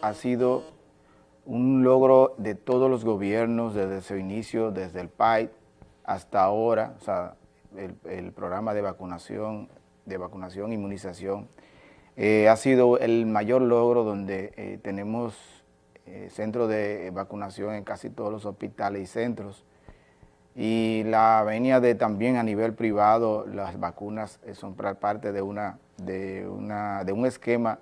ha sido un logro de todos los gobiernos desde su inicio, desde el PAI hasta ahora, o sea, el, programa de vacunación, de vacunación, inmunización, eh, ha sido el mayor logro donde eh, tenemos eh, centros de vacunación en casi todos los hospitales y centros, y la venia de también a nivel privado, las vacunas son parte de, una, de, una, de un esquema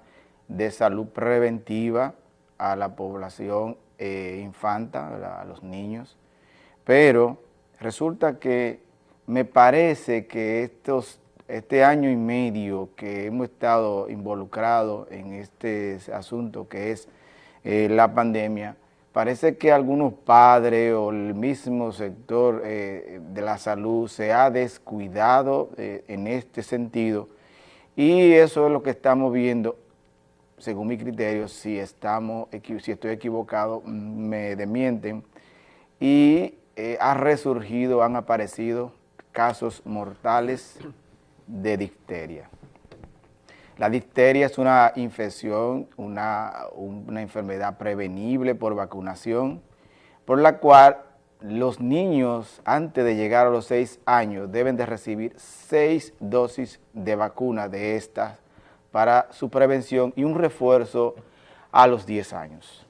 de salud preventiva a la población eh, infanta, a los niños, pero resulta que me parece que estos, este año y medio que hemos estado involucrados en este asunto que es eh, la pandemia, parece que algunos padres o el mismo sector eh, de la salud se ha descuidado en este sentido. Y eso es lo que estamos viendo según mi criterio, si, estamos, si estoy equivocado, me demienten, y eh, ha resurgido, han aparecido casos mortales de difteria. La difteria es una infección, una, una enfermedad prevenible por vacunación, por la cual los niños antes de llegar a los seis años deben de recibir seis dosis de vacuna de estas para su prevención y un refuerzo a los 10 años.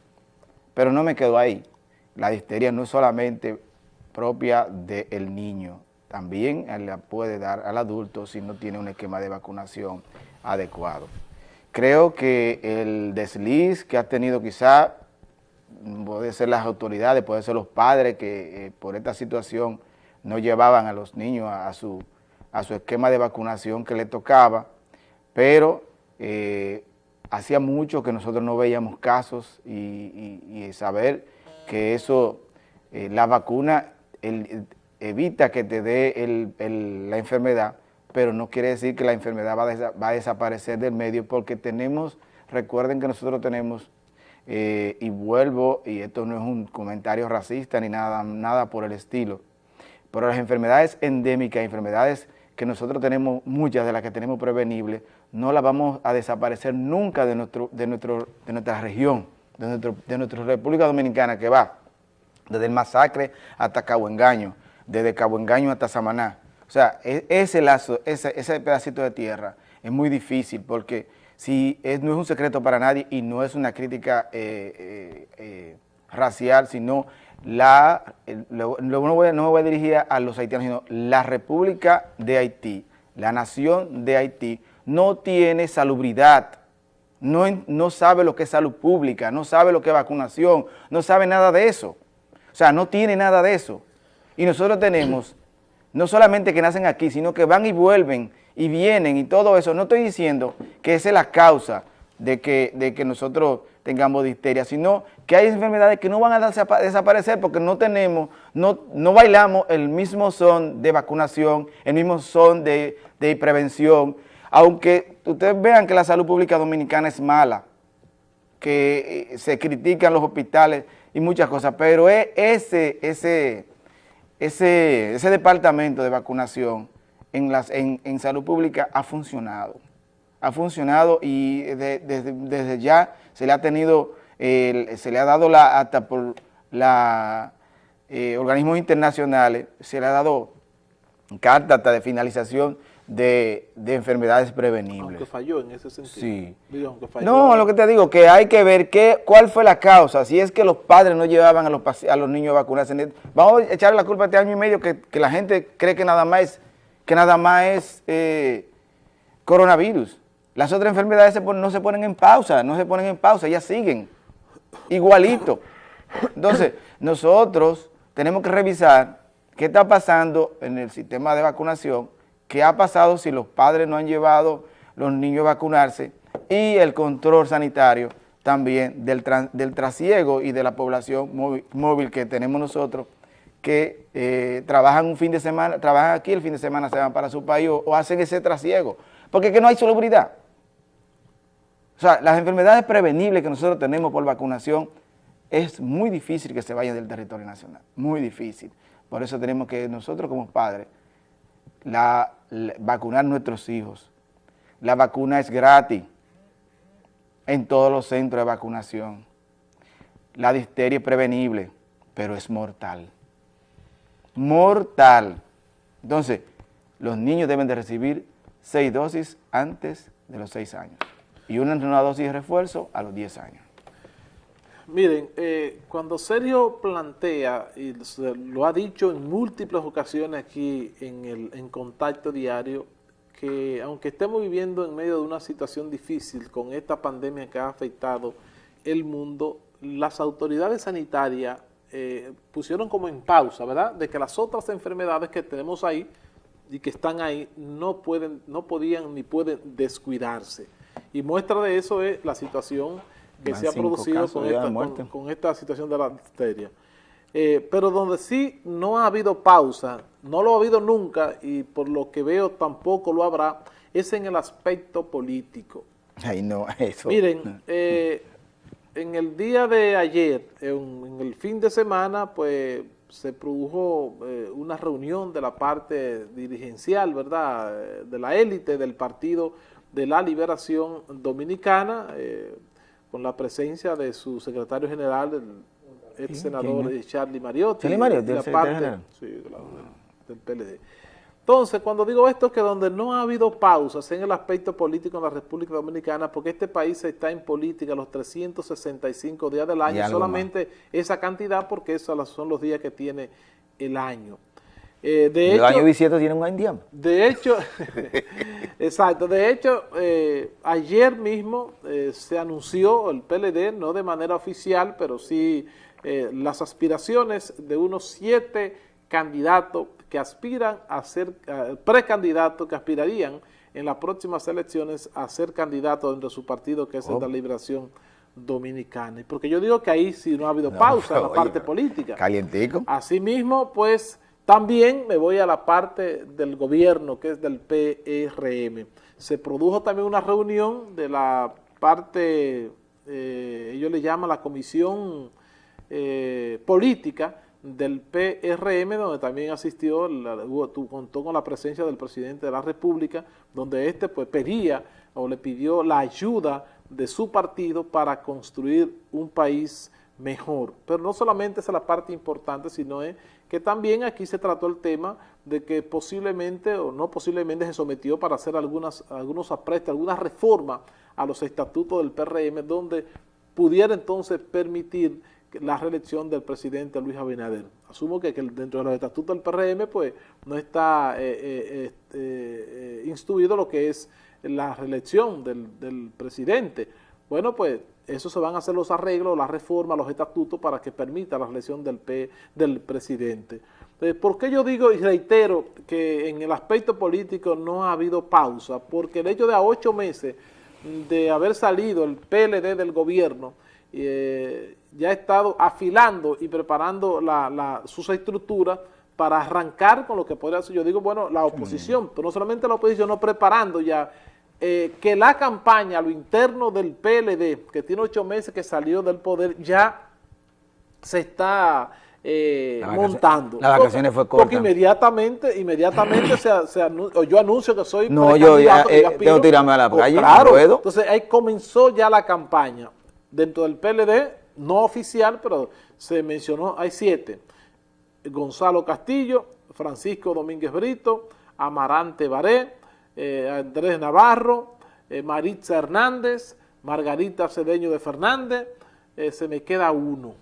Pero no me quedo ahí. La difteria no es solamente propia del niño, también la puede dar al adulto si no tiene un esquema de vacunación adecuado. Creo que el desliz que ha tenido quizá, puede ser las autoridades, puede ser los padres que eh, por esta situación no llevaban a los niños a, su, a su esquema de vacunación que le tocaba, pero eh, hacía mucho que nosotros no veíamos casos y, saber que eso, eh, la vacuna evita que te dé la enfermedad, pero no quiere decir que la enfermedad va a, desaparecer del medio porque tenemos, recuerden que nosotros tenemos, eh, y vuelvo, y esto no es un comentario racista ni nada, nada por el estilo, pero las enfermedades endémicas, enfermedades que nosotros tenemos, muchas de las que tenemos prevenibles, no las vamos a desaparecer nunca de, nuestro, de, nuestro, de nuestra región, de, nuestro, de nuestra República Dominicana, que va desde el masacre hasta Cabo Engaño, desde Cabo Engaño hasta Samaná. O sea, e, ese lazo, ese, ese pedacito de tierra es muy difícil porque si no es un secreto para nadie y no es una crítica eh, eh, eh, racial, sino la, no, me voy a dirigir a los haitianos, sino la República de Haití, la nación de Haití, no tiene salubridad, no, no sabe lo que es salud pública, no sabe lo que es vacunación, no sabe nada de eso. O sea, no tiene nada de eso. Y nosotros tenemos, no solamente que nacen aquí, sino que van y vuelven y vienen y todo eso. No estoy diciendo que esa es la causa de que, de que nosotros tengamos difteria, sino que hay enfermedades que no van a desaparecer porque no tenemos, no, no bailamos el mismo son de vacunación, el mismo son de, prevención, aunque ustedes vean que la salud pública dominicana es mala, que eh, se critican los hospitales y muchas cosas, pero e, ese, ese, ese, ese departamento de vacunación en, las, en, en salud pública ha funcionado. Ha funcionado y desde, ya se le ha tenido, se le ha dado la, hasta por la eh, organismos internacionales, se le ha dado carta hasta de finalización de, enfermedades prevenibles. Aunque falló en ese sentido. Sí. no, lo que te digo, que hay que ver qué, cuál fue la causa, si es que los padres no llevaban a los, a los niños a vacunarse. Vamos a echarle la culpa a este año y medio que, la gente cree que nada más es, que nada más es eh, coronavirus. Las otras enfermedades no se ponen en pausa, no se ponen en pausa, ellas siguen igualito. Entonces, nosotros tenemos que revisar qué está pasando en el sistema de vacunación, qué ha pasado si los padres no han llevado los niños a vacunarse y el control sanitario también del, del trasiego y de la población móvil, que tenemos nosotros que eh, trabajan un fin de semana, trabajan aquí, el fin de semana se van para su país o, hacen ese trasiego, porque es que no hay salubridad. O sea, las enfermedades prevenibles que nosotros tenemos por vacunación es muy difícil que se vayan del territorio nacional, muy difícil. Por eso tenemos que nosotros como padres vacunar a nuestros hijos. La vacuna es gratis. en todos los centros de vacunación. La difteria es prevenible, pero es mortal. Mortal. Entonces, los niños deben de recibir seis dosis antes de los seis años y una, una dosis de refuerzo a los 10 años. Miren, eh, cuando Sergio plantea, y lo ha dicho en múltiples ocasiones aquí en, el, en Contacto Diario, que aunque estemos viviendo en medio de una situación difícil con esta pandemia que ha afectado el mundo, las autoridades sanitarias eh, pusieron como en pausa, ¿verdad?, de que las otras enfermedades que tenemos ahí y que están ahí no, pueden, no podían ni pueden descuidarse. Y muestra de eso es la situación que se ha producido con esta, situación de la difteria. Eh, pero donde sí no ha habido pausa, no lo ha habido nunca y por lo que veo tampoco lo habrá, es en el aspecto político. Ay, no, eso. Miren, eh, en el día de ayer, en, el fin de semana, pues se produjo eh, una reunión de la parte dirigencial, ¿verdad?, de la élite del Partido de la Liberación Dominicana, con la presencia de su secretario general, el ex senador Charlie Mariotti. Charlie Mariotti, la parte, sí, del PLD. Entonces, cuando digo esto, es que donde no ha habido pausas en el aspecto político en la República Dominicana, porque este país está en política los 365 días del año, solamente esa cantidad, porque esos son los días que tiene el año. Eh, de hecho, año bisieto tiene un año De hecho, exacto, de hecho, eh, ayer mismo eh, se anunció el PLD, no de manera oficial, pero sí las aspiraciones de unos siete candidatos que aspiran a ser, precandidatos que aspirarían en las próximas elecciones a ser candidatos dentro de su partido, que es el de la oh. Liberación Dominicana. Porque yo digo que ahí sí no ha habido pausa en la parte política. Calientico. Asimismo, pues también me voy a la parte del gobierno, que es del PRM. Se produjo también una reunión de la parte, eh, ellos le llaman la comisión eh, política del PRM, donde también asistió, contó con la presencia del presidente de la República, donde este pues pedía o le pidió la ayuda de su partido para construir un país mejor. Pero no solamente es la parte importante, sino es que también aquí se trató el tema de que posiblemente o no posiblemente se sometió para hacer algunas, algunos aprestos, algunas reformas a los estatutos del PRM, donde pudiera entonces permitir la reelección del presidente Luis Abinader. Asumo que, dentro de los estatutos del PRM pues no está eh, eh, este, eh, instruido lo que es la reelección del, del presidente. Bueno, pues eso se van a hacer los arreglos, las reformas, los estatutos para que permita la elección del, P, del presidente. ¿Por qué yo digo y reitero que en el aspecto político no ha habido pausa? Porque el hecho de a ocho meses de haber salido el PLD del gobierno, eh, ya ha estado afilando y preparando la, sus estructuras para arrancar con lo que podría ser, yo digo, bueno, la oposición, pero no solamente la oposición, no preparando ya eh, que la campaña, lo interno del PLD, que tiene ocho meses que salió del poder, ya se está eh, montando. Las vacaciones fue corta. Porque inmediatamente, inmediatamente se, se yo anuncio que soy No, yo ya eh, tengo que tirarme a la calle, claro, Entonces ahí comenzó ya la campaña. Dentro del PLD, no oficial, pero se mencionó, hay siete. Gonzalo Castillo, Francisco Domínguez Brito, Amarante Baré, eh, Andrés Navarro, eh, Maritza Hernández, Margarita Cedeño de Fernández, eh, se me queda uno.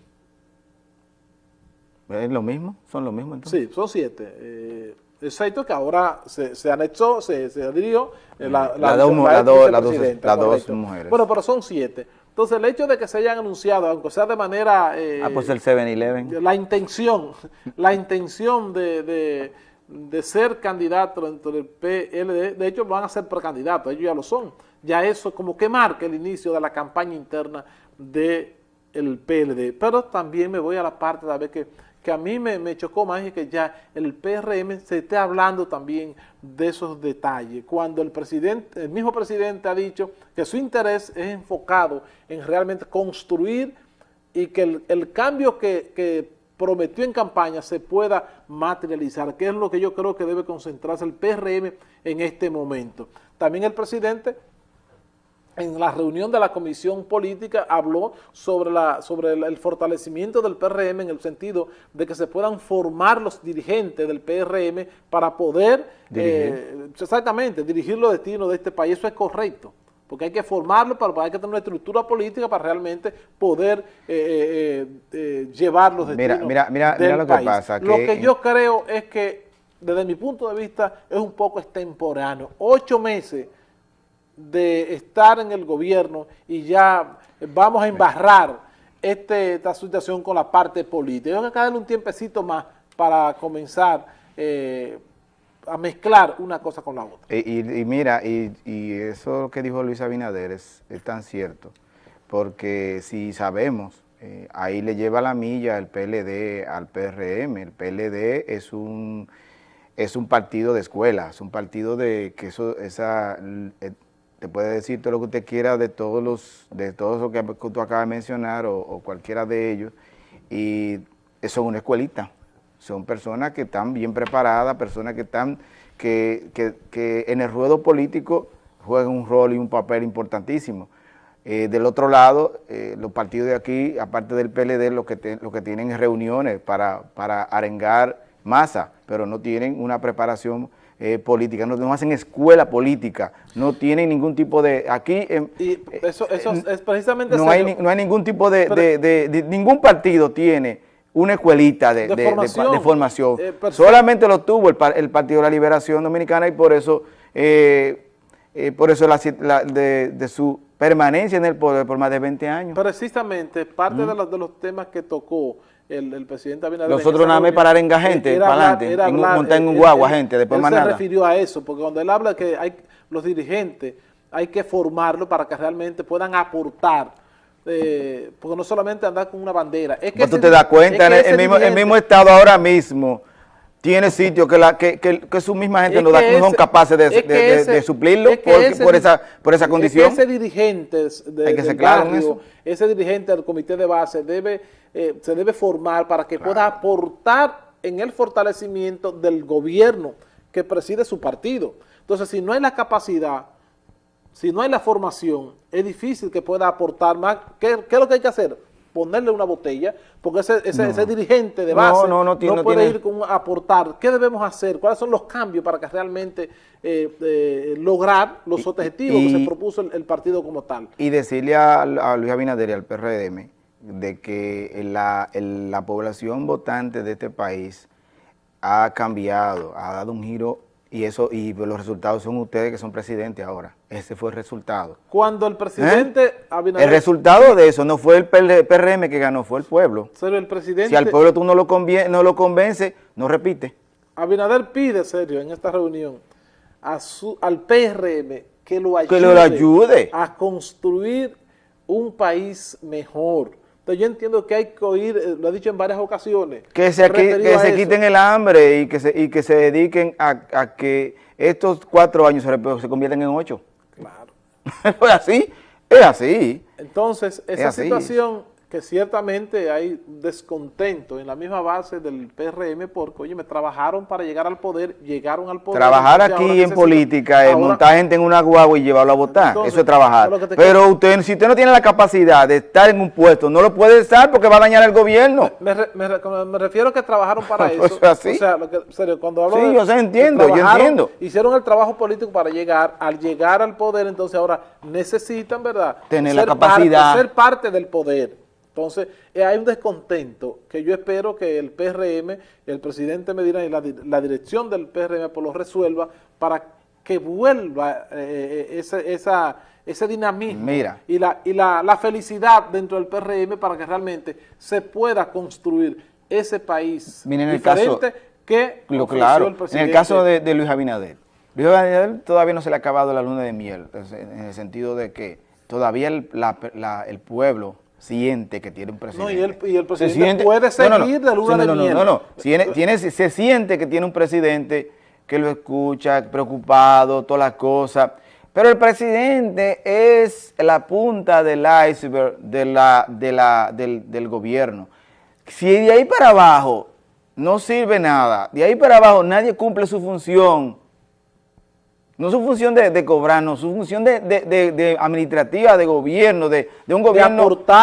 ¿Es lo mismo? ¿Son lo mismo entonces? Sí, son siete. exacto, que ahora se, se anexó, se, se adhirió la, la, dos, mujeres. Bueno, pero son siete. Entonces, el hecho de que se hayan anunciado, aunque sea de manera... ah, pues el 7-Eleven. La intención, la intención de de ser candidato dentro del PLD, de hecho van a ser precandidatos, ellos ya lo son, ya eso como que marca el inicio de la campaña interna del PLD, pero también me voy a la parte de ver que, que a mí me, chocó más y que ya el PRM se esté hablando también de esos detalles, cuando el presidente, el mismo presidente ha dicho que su interés es enfocado en realmente construir y que el, el cambio que, que prometió en campaña se pueda materializar, que es lo que yo creo que debe concentrarse el PRM en este momento. También el presidente en la reunión de la comisión política habló sobre, la, sobre el, fortalecimiento del PRM en el sentido de que se puedan formar los dirigentes del PRM para poder eh, exactamente dirigir los destinos de este país. Eso es correcto, porque hay que formarlo, para, hay que tener una estructura política para realmente poder eh, eh, llevar los destinos mira, mira, mira, lo que pasa. Lo que yo creo es que, desde mi punto de vista, es un poco extemporáneo. Ocho meses de estar en el gobierno y ya vamos a embarrar este, esta situación con la parte política. Hay que darle un tiempecito más para comenzar eh, a mezclar una cosa con la otra. Y, mira, y, eso que dijo Luis Abinader es, tan cierto, porque si sabemos, eh, ahí le lleva la milla el PLD al PRM, el PLD es un es un partido de escuela, es un partido de que eso, esa, te puede decir todo lo que usted quiera de todos los, de todos lo que tú acabas de mencionar o, cualquiera de ellos, y son una escuelita, son personas que están bien preparadas, personas que están, que, que, en el ruedo político juegan un rol y un papel importantísimo. Eh, del otro lado, eh, los partidos de aquí, aparte del PLD, lo que, lo que tienen es reuniones para, para arengar masa, pero no tienen una preparación eh, política, no, hacen escuela política, no tienen ningún tipo de... Aquí... y eso, eso es precisamente... No hay, no hay ningún tipo de, Ningún partido tiene una escuelita de, formación. Eh, Solamente lo tuvo el, Partido de la Liberación Dominicana y por eso, eh, por eso la, de, su permanencia en el poder por más de 20 años. Precisamente, parte de, los, de los temas que tocó el, presidente Abinader... Nosotros nada más parar en gente, para adelante, montar en un guagua gente, después más nada. se refirió a eso, porque cuando él habla que hay los dirigentes, hay que formarlo para que realmente puedan aportar, eh, porque no solamente andar con una bandera. Es que tú te das cuenta, el, mismo, el mismo Estado ahora mismo tiene sitio que, la, que, que, su misma gente no, son capaces de, de, suplirlo por, esa, por esa condición. ese dirigente ese dirigente del comité de base debe, eh, se debe formar para que pueda aportar en el fortalecimiento del gobierno que preside su partido. Entonces, si no hay la capacidad, si no hay la formación, es difícil que pueda aportar más. ¿Qué, qué es lo que hay que hacer? ponerle una botella, porque ese, ese, dirigente de base no, puede ir con, a aportar. ¿Qué debemos hacer? ¿Cuáles son los cambios para que realmente eh, eh, lograr los objetivos que se propuso el, partido como tal? Y decirle a, Luis Abinader y al PRM de que la, la población votante de este país ha cambiado, ha dado un giro y eso y los resultados son ustedes que son presidentes ahora. Ese fue el resultado. Cuando el presidente ¿Eh? Abinader... El resultado de eso no fue el PRM que ganó, fue el pueblo. el presidente... Si al pueblo tú no lo, no lo convence, no repite. Abinader pide, serio, en esta reunión, a su, al PRM que lo ayude, que lo ayude a construir un país mejor yo entiendo que hay que oír, eh, lo he dicho en varias ocasiones. Que se, que, se quiten el hambre y que se, y que se dediquen a, que estos cuatro años se, se conviertan en ocho. Claro. es así, es así. Entonces, esa situación que ciertamente hay descontento en la misma base del PRM porque, oye, me trabajaron para llegar al poder, llegaron al poder. Trabajar aquí en política es montar gente en una guagua y llevarlo a votar, eso es trabajar. Pero usted, si usted no tiene la capacidad de estar en un puesto, no lo puede estar porque va a dañar el gobierno. Me, me, refiero a que trabajaron para eso. o sea, cuando hablo Sí, yo sé, entiendo, yo entiendo. Hicieron el trabajo político para llegar, al llegar al poder, entonces ahora necesitan, ¿verdad? Tener la capacidad. ser parte del poder. Entonces, eh, hay un descontento que yo espero que el PRM, el presidente Medina y la, dirección del PRM pues lo resuelva para que vuelva eh, eh, ese, esa, ese dinamismo y, la, y la, felicidad dentro del PRM para que realmente se pueda construir ese país diferente que lo claro, el presidente. En el caso de, Luis Abinader, Luis Abinader todavía no se le ha acabado la luna de miel, en el sentido de que todavía el, el pueblo siente que tiene un presidente. No, y el, y el presidente puede seguir de luna de miel. No, no, tiene, se siente que tiene un presidente que lo escucha, preocupado, todas las cosas. Pero el presidente es la punta del iceberg de la, de la, del, del gobierno. Si de ahí para abajo no sirve nada, de ahí para abajo nadie cumple su función, No su función de, de cobrarnos, su función de, de, de, administrativa, de gobierno, de, un gobierno, de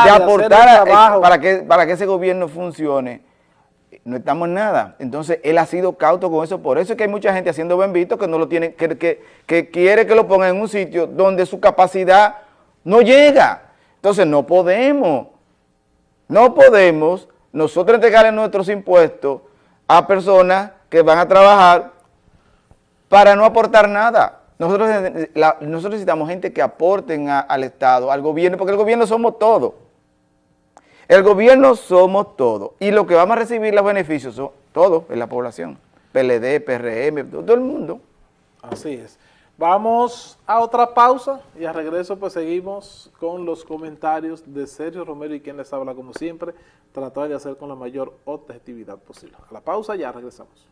aportar, eh, para, que, para que ese gobierno funcione. No estamos en nada. Entonces, él ha sido cauto con eso. Por eso es que hay mucha gente haciendo bendito que no lo tiene, que, que, que quiere que lo pongan en un sitio donde su capacidad no llega. Entonces, no podemos, no podemos nosotros entregarle nuestros impuestos a personas que van a trabajar para no aportar nada. Nosotros, necesitamos gente que aporten al Estado, al gobierno, porque el gobierno somos todos. El gobierno somos todos. Y lo que vamos a recibir los beneficios son todos en la población. PLD, PRM, todo el mundo. Así es. Vamos a otra pausa y a regreso pues seguimos con los comentarios de Sergio Romero y quien les habla como siempre, tratar de hacer con la mayor objetividad posible. A la pausa ya regresamos.